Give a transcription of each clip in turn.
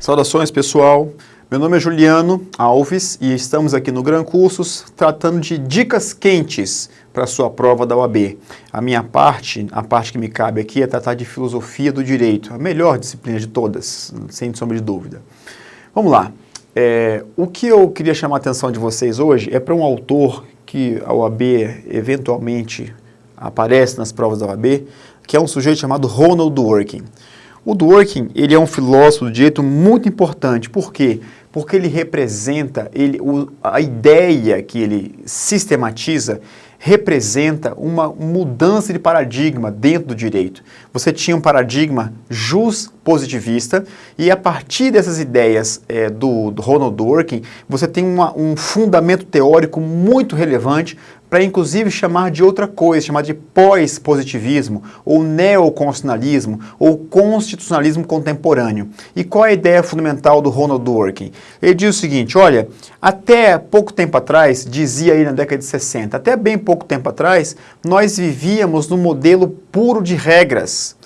Saudações pessoal, meu nome é Juliano Alves e estamos aqui no Gran Cursos tratando de dicas quentes para a sua prova da OAB. A minha parte, a parte que me cabe aqui é tratar de filosofia do direito, a melhor disciplina de todas, sem sombra de dúvida. Vamos lá, é, o que eu queria chamar a atenção de vocês hoje é para um autor que a OAB eventualmente aparece nas provas da OAB, que é um sujeito chamado Ronald Dworkin. O Dworkin, ele é um filósofo do direito muito importante, por quê? Porque ele representa, ele, o, a ideia que ele sistematiza representa uma mudança de paradigma dentro do direito. Você tinha um paradigma jus-positivista e a partir dessas ideias é, do, do, Ronald Dworkin, você tem uma, um fundamento teórico muito relevante para inclusive chamar de outra coisa, chamar de pós-positivismo, ou neoconstitucionalismo, ou constitucionalismo contemporâneo. E qual é a ideia fundamental do Ronald Dworkin? Ele diz o seguinte, olha, até pouco tempo atrás, dizia aí na década de 60, até bem pouco tempo atrás, nós vivíamos no modelo puro de regras.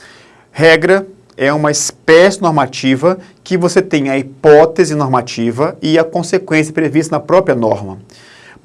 Regra é uma espécie normativa que você tem a hipótese normativa e a consequência prevista na própria norma.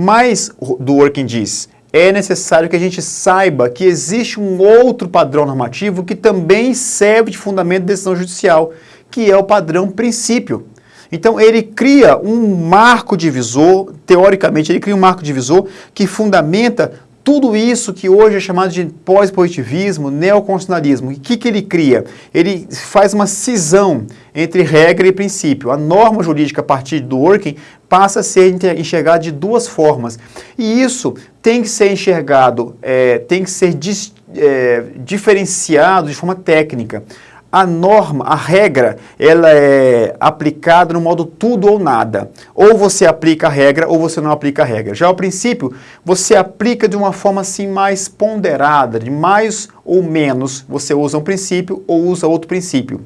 Mas, do Working diz, é necessário que a gente saiba que existe um outro padrão normativo que também serve de fundamento de decisão judicial, que é o padrão princípio. Então ele cria um marco divisor, teoricamente ele cria um marco divisor que fundamenta tudo isso que hoje é chamado de pós-positivismo, neoconstitucionalismo, o que, que ele cria? Ele faz uma cisão entre regra e princípio. A norma jurídica a partir do working passa a ser enxergada de duas formas. E isso tem que ser enxergado, é, tem que ser dis, é, diferenciado de forma técnica a norma, a regra, ela é aplicada no modo tudo ou nada. Ou você aplica a regra ou você não aplica a regra. Já o princípio, você aplica de uma forma assim mais ponderada, de mais ou menos. Você usa um princípio ou usa outro princípio.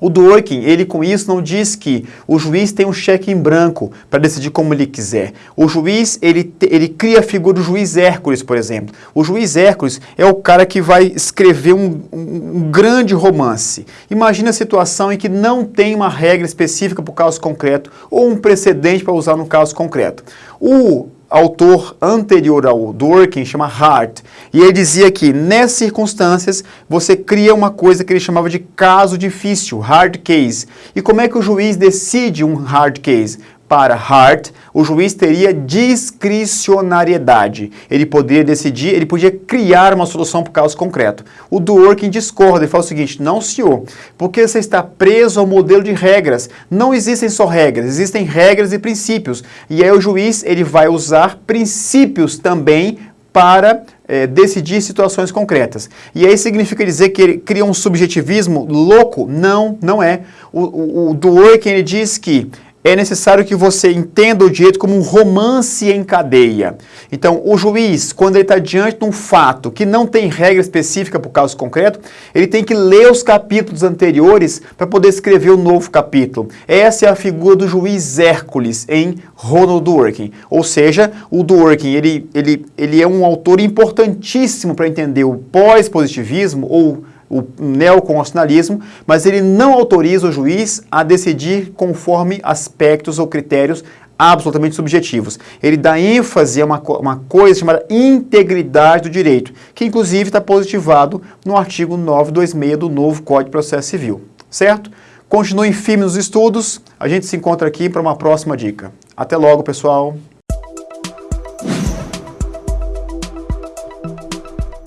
O Dworkin, ele com isso não diz que o juiz tem um cheque em branco para decidir como ele quiser. O juiz, ele, ele cria a figura do juiz Hércules, por exemplo. O juiz Hércules é o cara que vai escrever um, um, um grande romance. Imagina a situação em que não tem uma regra específica para o caso concreto ou um precedente para usar no caso concreto. O autor anterior ao Dworkin, chama Hart, e ele dizia que nessas circunstâncias você cria uma coisa que ele chamava de caso difícil, hard case. E como é que o juiz decide um hard case? Para Hart, o juiz teria discricionariedade. Ele poderia decidir, ele podia criar uma solução para o caso concreto. O Dworkin discorda e fala o seguinte, não senhor, porque você está preso ao modelo de regras. Não existem só regras, existem regras e princípios. E aí o juiz ele vai usar princípios também para é, decidir situações concretas. E aí significa dizer que ele cria um subjetivismo louco? Não, não é. O, o, o Dworkin ele diz que é necessário que você entenda o direito como um romance em cadeia. Então, o juiz, quando ele está diante de um fato que não tem regra específica para o caso concreto, ele tem que ler os capítulos anteriores para poder escrever o um novo capítulo. Essa é a figura do juiz Hércules em Ronald Dworkin. Ou seja, o Dworkin ele, ele, ele é um autor importantíssimo para entender o pós-positivismo ou o neoconstitucionalismo, mas ele não autoriza o juiz a decidir conforme aspectos ou critérios absolutamente subjetivos. Ele dá ênfase a uma, uma coisa chamada integridade do direito, que inclusive está positivado no artigo 926 do novo Código de Processo Civil, certo? Continuem firmes nos estudos, a gente se encontra aqui para uma próxima dica. Até logo, pessoal!